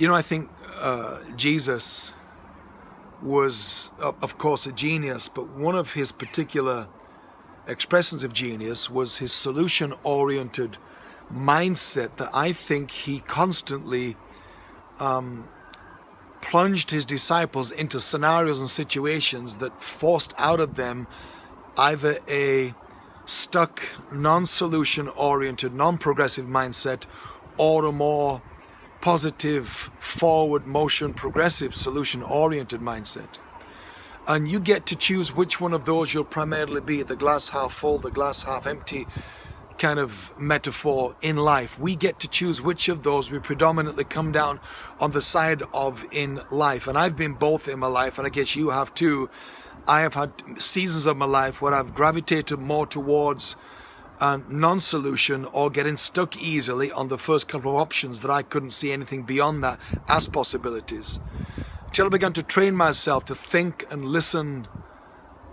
You know, I think uh, Jesus was, of course, a genius, but one of his particular expressions of genius was his solution oriented mindset that I think he constantly um, plunged his disciples into scenarios and situations that forced out of them either a stuck, non solution oriented, non progressive mindset or a more positive, forward motion, progressive, solution oriented mindset. And you get to choose which one of those you'll primarily be the glass half full, the glass half empty kind of metaphor in life. We get to choose which of those we predominantly come down on the side of in life. And I've been both in my life, and I guess you have too. I have had seasons of my life where I've gravitated more towards non-solution or getting stuck easily on the first couple of options that I couldn't see anything beyond that as possibilities. Till I began to train myself to think and listen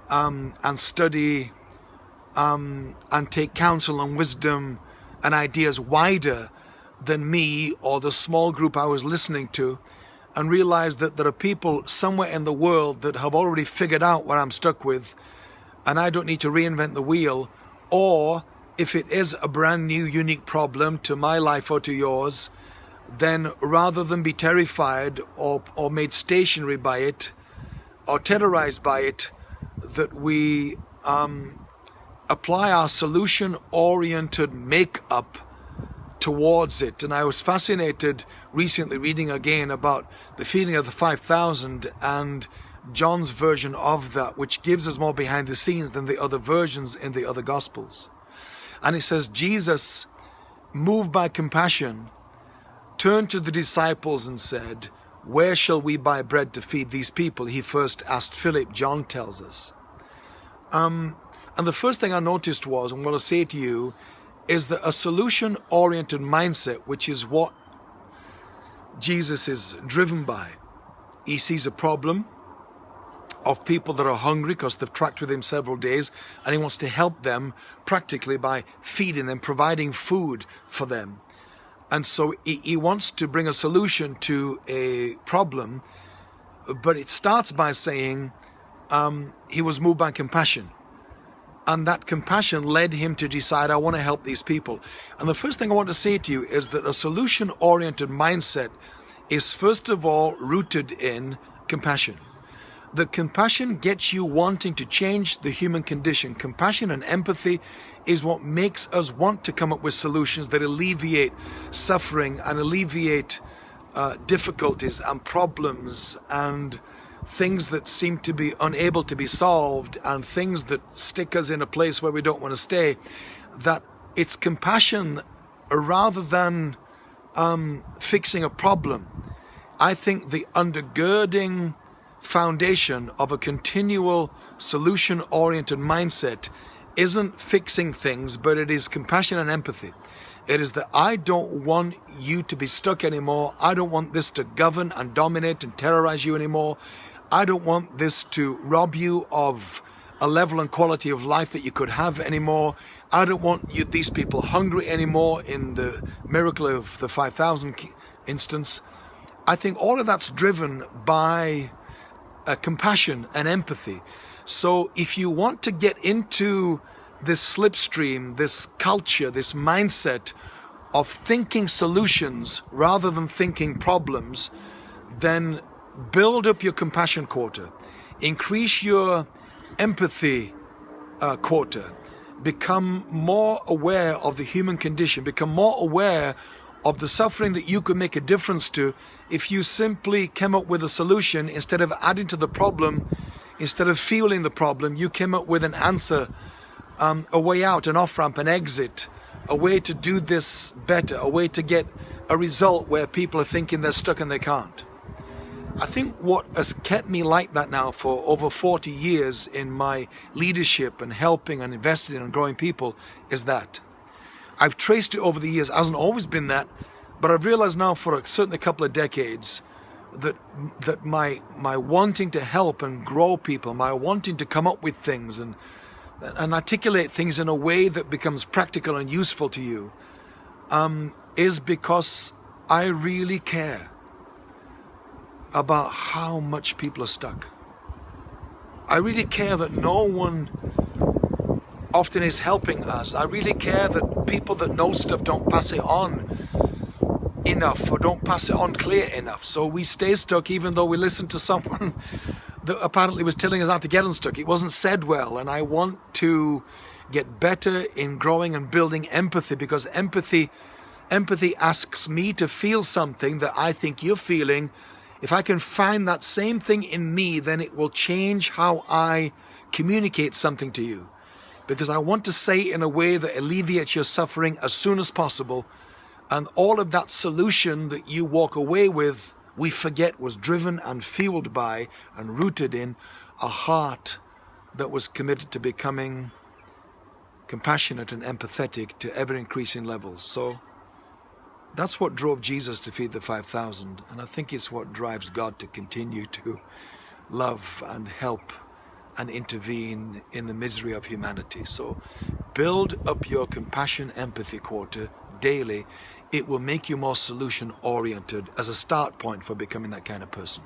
um, and study um, and take counsel and wisdom and ideas wider than me or the small group I was listening to and realize that there are people somewhere in the world that have already figured out what I'm stuck with and I don't need to reinvent the wheel or if it is a brand new, unique problem to my life or to yours, then rather than be terrified or, or made stationary by it or terrorized by it, that we um, apply our solution oriented makeup towards it. And I was fascinated recently reading again about the feeding of the 5,000 and John's version of that, which gives us more behind the scenes than the other versions in the other Gospels. And it says, Jesus, moved by compassion, turned to the disciples and said, Where shall we buy bread to feed these people? He first asked Philip, John tells us. Um, and the first thing I noticed was, I'm going to say to you, is that a solution oriented mindset, which is what Jesus is driven by, he sees a problem, of people that are hungry because they've tracked with him several days and he wants to help them practically by feeding them, providing food for them. And so he, he wants to bring a solution to a problem, but it starts by saying um, he was moved by compassion. And that compassion led him to decide, I want to help these people. And the first thing I want to say to you is that a solution oriented mindset is first of all rooted in compassion. The compassion gets you wanting to change the human condition. Compassion and empathy is what makes us want to come up with solutions that alleviate suffering and alleviate uh, difficulties and problems and things that seem to be unable to be solved and things that stick us in a place where we don't want to stay. That it's compassion rather than um, fixing a problem. I think the undergirding foundation of a continual solution oriented mindset isn't fixing things, but it is compassion and empathy. It is that I don't want you to be stuck anymore. I don't want this to govern and dominate and terrorize you anymore. I don't want this to rob you of a level and quality of life that you could have anymore. I don't want you, these people hungry anymore in the miracle of the 5,000 instance. I think all of that's driven by uh, compassion and empathy. So if you want to get into this slipstream, this culture, this mindset of thinking solutions rather than thinking problems, then build up your compassion quota, increase your empathy uh, quota, become more aware of the human condition, become more aware of the suffering that you could make a difference to if you simply came up with a solution instead of adding to the problem, instead of fueling the problem, you came up with an answer, um, a way out, an off ramp, an exit, a way to do this better, a way to get a result where people are thinking they're stuck and they can't. I think what has kept me like that now for over 40 years in my leadership and helping and investing and growing people is that. I've traced it over the years, it hasn't always been that, but I've realized now for a, certainly a couple of decades that that my my wanting to help and grow people, my wanting to come up with things and and articulate things in a way that becomes practical and useful to you, um, is because I really care. about how much people are stuck. I really care that no one often is helping us. I really care that people that know stuff don't pass it on enough or don't pass it on clear enough. So we stay stuck even though we listen to someone that apparently was telling us how to get unstuck. It wasn't said well and I want to get better in growing and building empathy because empathy empathy asks me to feel something that I think you're feeling. If I can find that same thing in me, then it will change how I communicate something to you. Because I want to say in a way that alleviates your suffering as soon as possible. And all of that solution that you walk away with, we forget was driven and fueled by and rooted in a heart that was committed to becoming compassionate and empathetic to ever increasing levels. So that's what drove Jesus to feed the 5,000. And I think it's what drives God to continue to love and help and intervene in the misery of humanity. So build up your compassion empathy quarter daily. It will make you more solution oriented as a start point for becoming that kind of person.